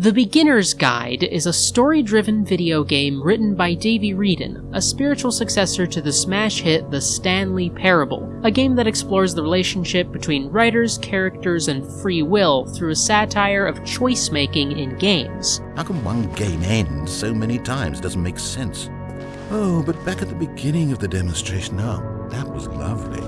The Beginner's Guide is a story driven video game written by Davey Wreden, a spiritual successor to the smash hit The Stanley Parable, a game that explores the relationship between writers, characters, and free will through a satire of choice making in games. How come one game ends so many times? Doesn't make sense. Oh, but back at the beginning of the demonstration, oh, that was lovely.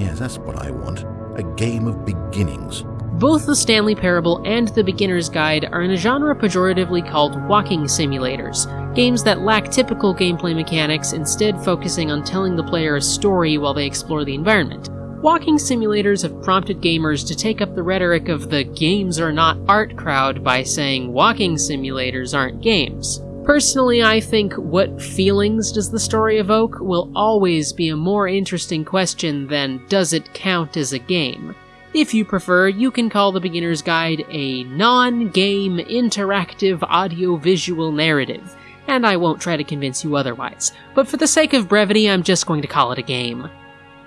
Yes, that's what I want. A game of beginnings. Both the Stanley Parable and the Beginner's Guide are in a genre pejoratively called walking simulators, games that lack typical gameplay mechanics, instead focusing on telling the player a story while they explore the environment. Walking simulators have prompted gamers to take up the rhetoric of the games are not art crowd by saying walking simulators aren't games. Personally, I think what feelings does the story evoke will always be a more interesting question than does it count as a game. If you prefer, you can call The Beginner's Guide a non game interactive audio-visual narrative, and I won't try to convince you otherwise. But for the sake of brevity, I'm just going to call it a game.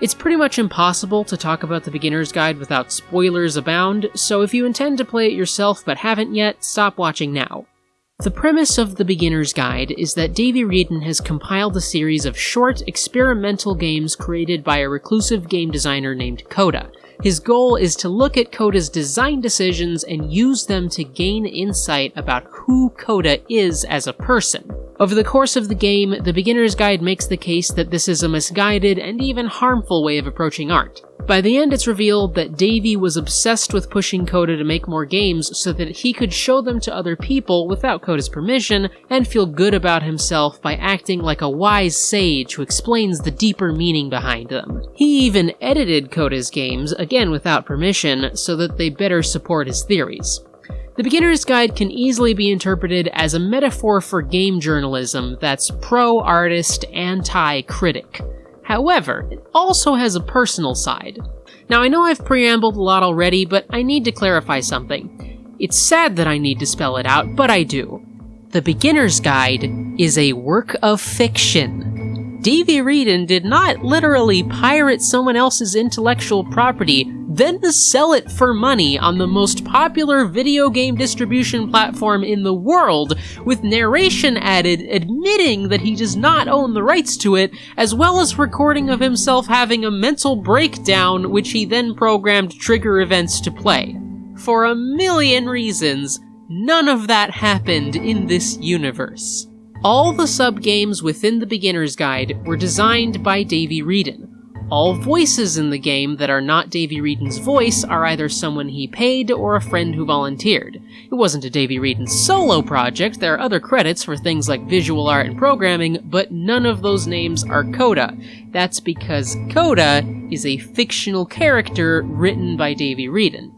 It's pretty much impossible to talk about The Beginner's Guide without spoilers abound, so if you intend to play it yourself but haven't yet, stop watching now. The premise of The Beginner's Guide is that Davey Wreden has compiled a series of short, experimental games created by a reclusive game designer named Coda, his goal is to look at Coda's design decisions and use them to gain insight about who Coda is as a person. Over the course of the game, the beginner's guide makes the case that this is a misguided and even harmful way of approaching art. By the end, it's revealed that Davey was obsessed with pushing Coda to make more games so that he could show them to other people without Coda's permission and feel good about himself by acting like a wise sage who explains the deeper meaning behind them. He even edited Coda's games, again without permission, so that they better support his theories. The Beginner's Guide can easily be interpreted as a metaphor for game journalism that's pro artist, anti critic. However, it also has a personal side. Now, I know I've preambled a lot already, but I need to clarify something. It's sad that I need to spell it out, but I do. The Beginner's Guide is a work of fiction. Davey Wreden did not literally pirate someone else's intellectual property then to sell it for money on the most popular video game distribution platform in the world, with narration added admitting that he does not own the rights to it, as well as recording of himself having a mental breakdown, which he then programmed trigger events to play. For a million reasons, none of that happened in this universe. All the subgames within the Beginner's Guide were designed by Davey Wreden, all voices in the game that are not Davey Wreden's voice are either someone he paid or a friend who volunteered. It wasn't a Davey Wreden solo project, there are other credits for things like visual art and programming, but none of those names are Coda. That's because Coda is a fictional character written by Davey Wreden.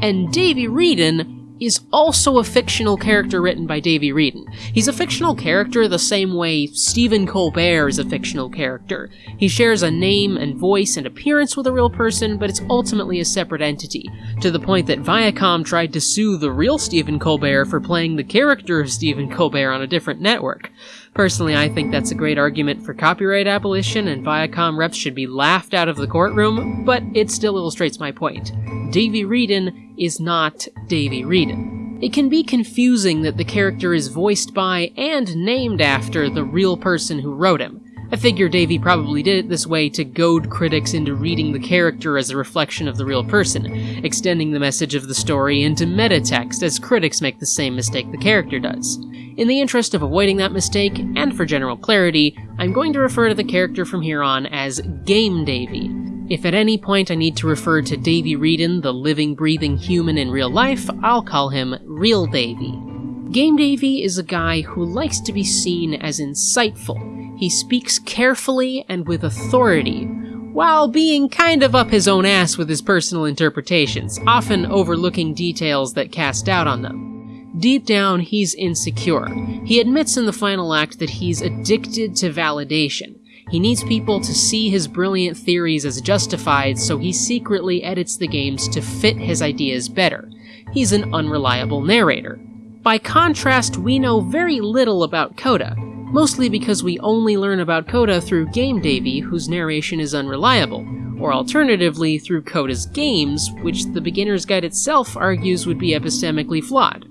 And Davey Wreden is also a fictional character written by Davey Wreden. He's a fictional character the same way Stephen Colbert is a fictional character. He shares a name and voice and appearance with a real person, but it's ultimately a separate entity, to the point that Viacom tried to sue the real Stephen Colbert for playing the character of Stephen Colbert on a different network. Personally, I think that's a great argument for copyright abolition, and Viacom reps should be laughed out of the courtroom, but it still illustrates my point. Davey Wreden is not Davey Wreden. It can be confusing that the character is voiced by and named after the real person who wrote him. I figure Davy probably did it this way to goad critics into reading the character as a reflection of the real person, extending the message of the story into meta text as critics make the same mistake the character does. In the interest of avoiding that mistake, and for general clarity, I'm going to refer to the character from here on as Game Davy. If at any point I need to refer to Davey Wreden, the living, breathing human in real life, I'll call him Real Davy. Game Davy is a guy who likes to be seen as insightful. He speaks carefully and with authority, while being kind of up his own ass with his personal interpretations, often overlooking details that cast doubt on them. Deep down, he's insecure. He admits in the final act that he's addicted to validation. He needs people to see his brilliant theories as justified, so he secretly edits the games to fit his ideas better. He's an unreliable narrator. By contrast, we know very little about Coda, mostly because we only learn about Coda through Game Davey, whose narration is unreliable, or alternatively through Coda's games, which the Beginner's Guide itself argues would be epistemically flawed.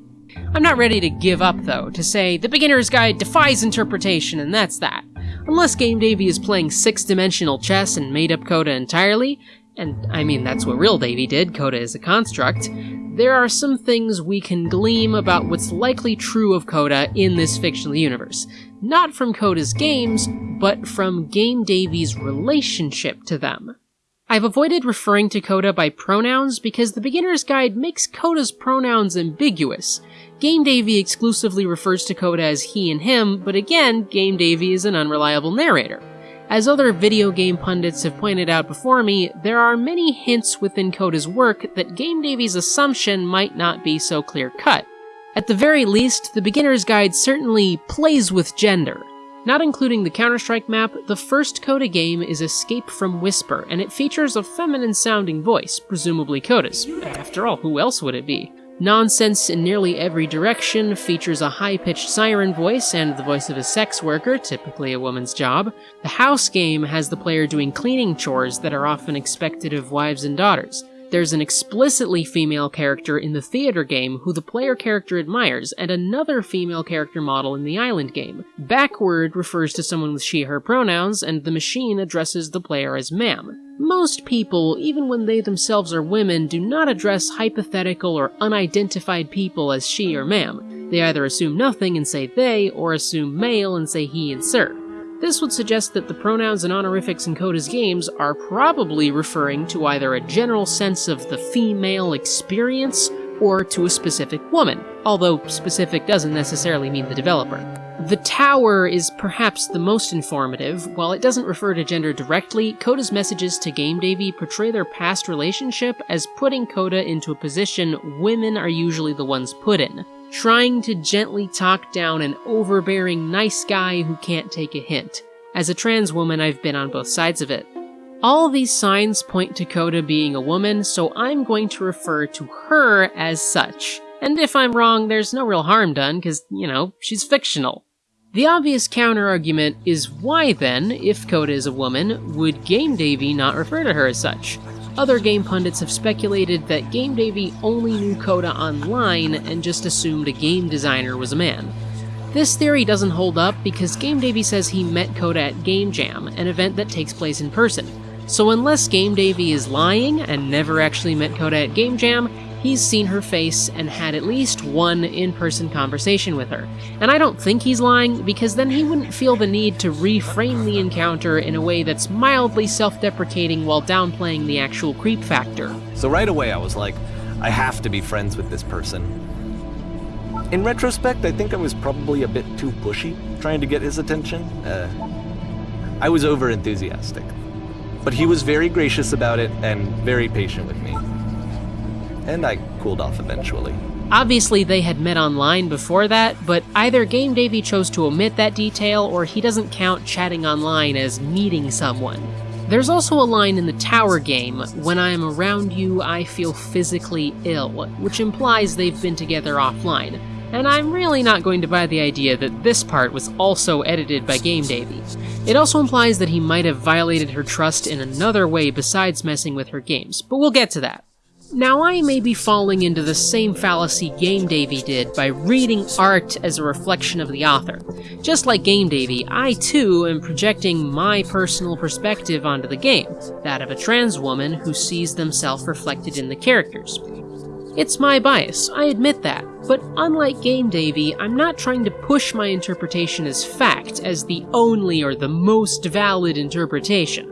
I'm not ready to give up, though, to say the beginner's guide defies interpretation, and that's that. Unless Game Davy is playing six dimensional chess and made up Coda entirely, and I mean that's what real Davy did, Coda is a construct, there are some things we can glean about what's likely true of Coda in this fictional universe. Not from Coda's games, but from Game Davy's relationship to them. I've avoided referring to Coda by pronouns because the beginner's guide makes Coda's pronouns ambiguous. Game Davy exclusively refers to Coda as he and him, but again, Game Davy is an unreliable narrator. As other video game pundits have pointed out before me, there are many hints within Coda's work that Game Davy's assumption might not be so clear cut. At the very least, the beginner's guide certainly plays with gender. Not including the Counter-Strike map, the first Coda game is Escape from Whisper, and it features a feminine sounding voice, presumably Coda's. After all, who else would it be? Nonsense in nearly every direction features a high pitched siren voice and the voice of a sex worker, typically a woman's job. The house game has the player doing cleaning chores that are often expected of wives and daughters. There's an explicitly female character in the theater game who the player character admires, and another female character model in the island game. Backward refers to someone with she her pronouns, and the machine addresses the player as ma'am. Most people, even when they themselves are women, do not address hypothetical or unidentified people as she or ma'am. They either assume nothing and say they, or assume male and say he and sir. This would suggest that the pronouns and honorifics in Coda's games are probably referring to either a general sense of the female experience or to a specific woman, although specific doesn't necessarily mean the developer. The tower is perhaps the most informative. While it doesn't refer to gender directly, Coda's messages to Game Davy portray their past relationship as putting Coda into a position women are usually the ones put in, trying to gently talk down an overbearing nice guy who can't take a hint. As a trans woman, I've been on both sides of it. All these signs point to Coda being a woman, so I'm going to refer to her as such. And if I'm wrong, there's no real harm done, because, you know, she's fictional. The obvious counter-argument is why then, if Coda is a woman, would Game Davy not refer to her as such? Other game pundits have speculated that Game Davy only knew Coda online and just assumed a game designer was a man. This theory doesn't hold up because Game Davy says he met Coda at Game Jam, an event that takes place in person. So unless Game Davy is lying and never actually met Coda at Game Jam, he's seen her face and had at least one in person conversation with her. And I don't think he's lying, because then he wouldn't feel the need to reframe the encounter in a way that's mildly self deprecating while downplaying the actual creep factor. So right away I was like, I have to be friends with this person. In retrospect, I think I was probably a bit too pushy, trying to get his attention. Uh, I was over enthusiastic. But he was very gracious about it and very patient with me and I cooled off eventually. Obviously, they had met online before that, but either Game Davy chose to omit that detail or he doesn't count chatting online as meeting someone. There's also a line in the tower game, when I am around you, I feel physically ill, which implies they've been together offline. And I'm really not going to buy the idea that this part was also edited by Game Davy. It also implies that he might have violated her trust in another way besides messing with her games, but we'll get to that. Now, I may be falling into the same fallacy Game Davy did by reading art as a reflection of the author. Just like Game Davy, I too am projecting my personal perspective onto the game, that of a trans woman who sees themselves reflected in the characters. It's my bias, I admit that, but unlike Game Davy, I'm not trying to push my interpretation as fact, as the only or the most valid interpretation.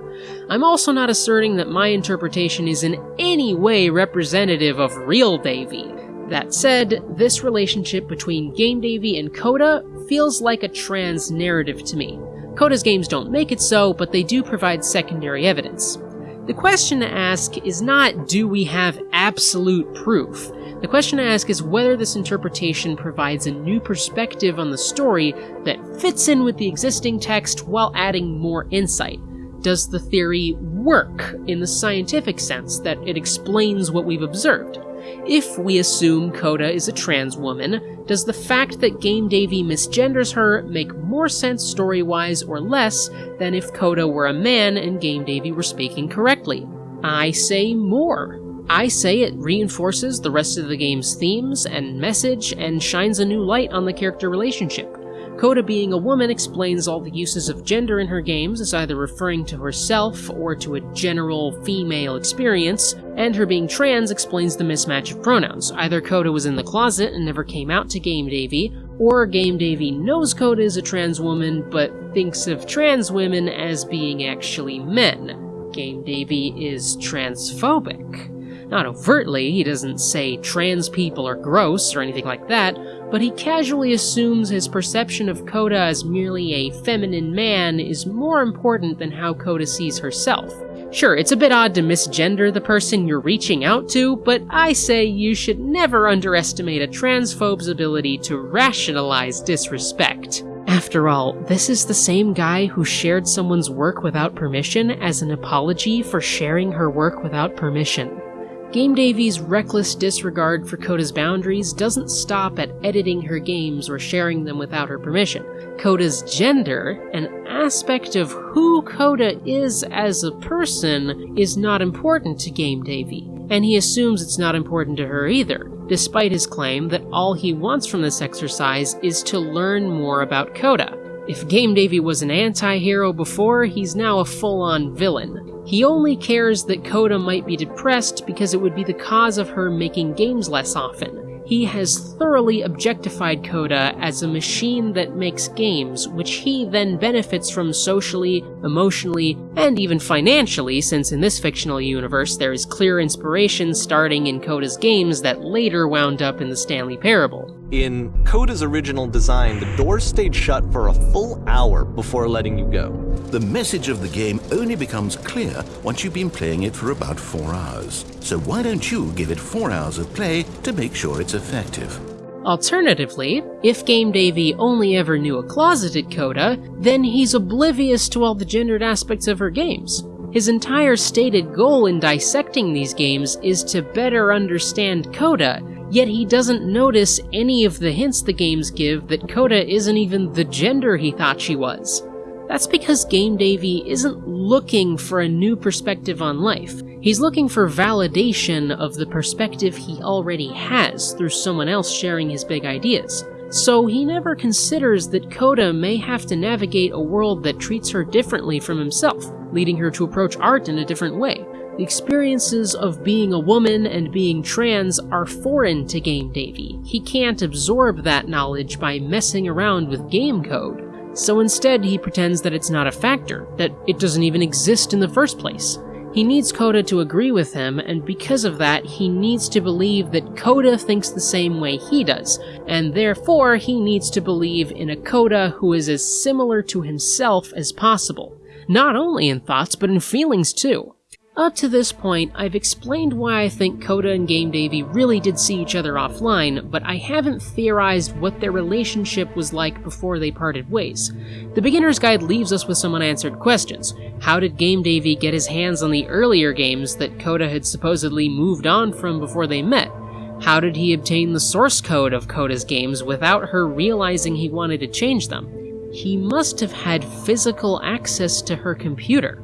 I'm also not asserting that my interpretation is in any way representative of real Davy. That said, this relationship between Game Davy and Coda feels like a trans narrative to me. Coda's games don't make it so, but they do provide secondary evidence. The question to ask is not do we have absolute proof? The question to ask is whether this interpretation provides a new perspective on the story that fits in with the existing text while adding more insight. Does the theory work in the scientific sense that it explains what we've observed? If we assume Coda is a trans woman, does the fact that Game Davy misgenders her make more sense story wise or less than if Coda were a man and Game Davy were speaking correctly? I say more. I say it reinforces the rest of the game's themes and message and shines a new light on the character relationship. Coda being a woman explains all the uses of gender in her games as either referring to herself or to a general female experience, and her being trans explains the mismatch of pronouns. Either Coda was in the closet and never came out to Game Davy, or Game Davy knows Coda is a trans woman but thinks of trans women as being actually men. Game Davy is transphobic. Not overtly, he doesn't say trans people are gross or anything like that, but he casually assumes his perception of Coda as merely a feminine man is more important than how Coda sees herself. Sure, it's a bit odd to misgender the person you're reaching out to, but I say you should never underestimate a transphobe's ability to rationalize disrespect. After all, this is the same guy who shared someone's work without permission as an apology for sharing her work without permission. Game Davy's reckless disregard for Coda's boundaries doesn't stop at editing her games or sharing them without her permission. Coda's gender, an aspect of who Coda is as a person, is not important to Game Davy, and he assumes it's not important to her either, despite his claim that all he wants from this exercise is to learn more about Coda. If Game Davy was an anti hero before, he's now a full on villain. He only cares that Coda might be depressed because it would be the cause of her making games less often. He has thoroughly objectified Coda as a machine that makes games, which he then benefits from socially, emotionally, and even financially, since in this fictional universe there is clear inspiration starting in Coda's games that later wound up in the Stanley Parable. In Coda's original design, the doors stayed shut for a full hour before letting you go. The message of the game only becomes clear once you've been playing it for about four hours. So why don't you give it four hours of play to make sure it's effective? Alternatively, if Game Davy only ever knew a closeted Coda, then he's oblivious to all the gendered aspects of her games. His entire stated goal in dissecting these games is to better understand Coda, yet he doesn't notice any of the hints the games give that Coda isn't even the gender he thought she was. That's because Game Davy isn't looking for a new perspective on life. He's looking for validation of the perspective he already has through someone else sharing his big ideas. So he never considers that Coda may have to navigate a world that treats her differently from himself, leading her to approach art in a different way. The experiences of being a woman and being trans are foreign to Game Davy. He can't absorb that knowledge by messing around with game code. So instead, he pretends that it's not a factor, that it doesn't even exist in the first place. He needs Coda to agree with him, and because of that, he needs to believe that Coda thinks the same way he does, and therefore he needs to believe in a Coda who is as similar to himself as possible. Not only in thoughts, but in feelings too. Up to this point, I've explained why I think Coda and Game Davy really did see each other offline, but I haven't theorized what their relationship was like before they parted ways. The Beginner's Guide leaves us with some unanswered questions. How did Game Davy get his hands on the earlier games that Coda had supposedly moved on from before they met? How did he obtain the source code of Coda's games without her realizing he wanted to change them? He must have had physical access to her computer.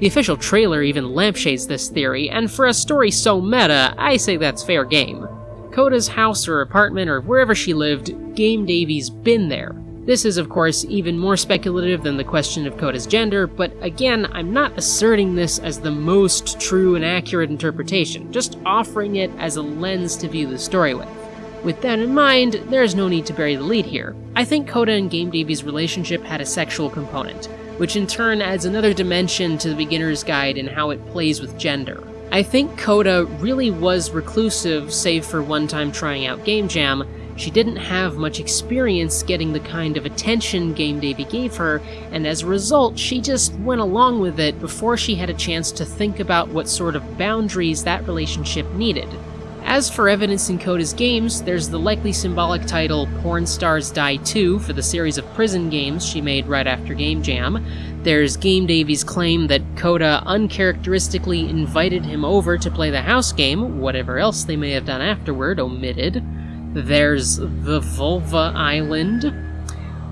The official trailer even lampshades this theory, and for a story so meta, I say that's fair game. Coda's house or apartment or wherever she lived, Game Davy's been there. This is, of course, even more speculative than the question of Coda's gender, but again, I'm not asserting this as the most true and accurate interpretation, just offering it as a lens to view the story with. With that in mind, there is no need to bury the lead here. I think Coda and Game Davy's relationship had a sexual component which in turn adds another dimension to the beginner's guide and how it plays with gender. I think Coda really was reclusive, save for one time trying out Game Jam. She didn't have much experience getting the kind of attention Game Davy gave her, and as a result, she just went along with it before she had a chance to think about what sort of boundaries that relationship needed. As for evidence in Coda's games, there's the likely symbolic title Porn Stars Die 2 for the series of prison games she made right after Game Jam. There's Game Davy's claim that Coda uncharacteristically invited him over to play the house game, whatever else they may have done afterward, omitted. There's the Vulva Island.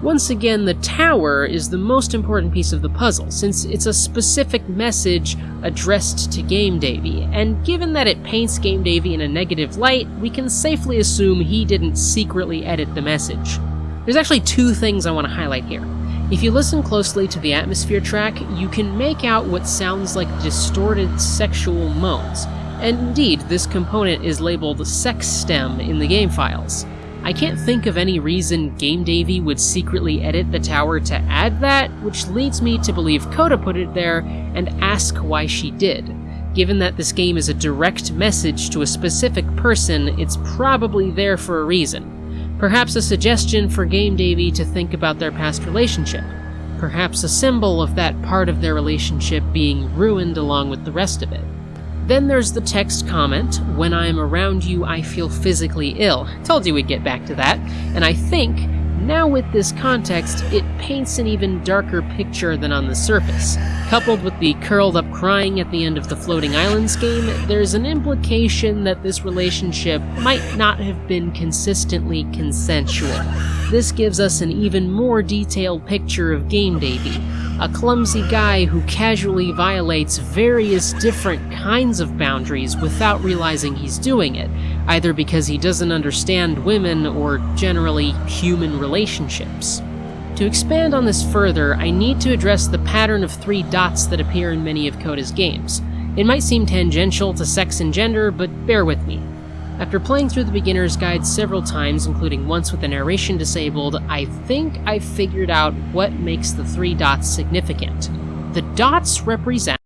Once again, the tower is the most important piece of the puzzle, since it's a specific message addressed to Game Davy, and given that it paints Game Davy in a negative light, we can safely assume he didn't secretly edit the message. There's actually two things I want to highlight here. If you listen closely to the atmosphere track, you can make out what sounds like distorted sexual moans, and indeed, this component is labeled sex stem in the game files. I can't think of any reason Game Davy would secretly edit the tower to add that, which leads me to believe Coda put it there and ask why she did. Given that this game is a direct message to a specific person, it's probably there for a reason. Perhaps a suggestion for Game Davy to think about their past relationship. Perhaps a symbol of that part of their relationship being ruined along with the rest of it. Then there's the text comment, When I'm around you, I feel physically ill. Told you we'd get back to that. And I think, now with this context, it paints an even darker picture than on the surface. Coupled with the curled up crying at the end of the Floating Islands game, there's an implication that this relationship might not have been consistently consensual. This gives us an even more detailed picture of Game Davy, a clumsy guy who casually violates various different kinds of boundaries without realizing he's doing it, either because he doesn't understand women or generally human relationships. To expand on this further, I need to address the pattern of three dots that appear in many of Coda's games. It might seem tangential to sex and gender, but bear with me. After playing through the beginner's guide several times, including once with the narration disabled, I think I figured out what makes the three dots significant. The dots represent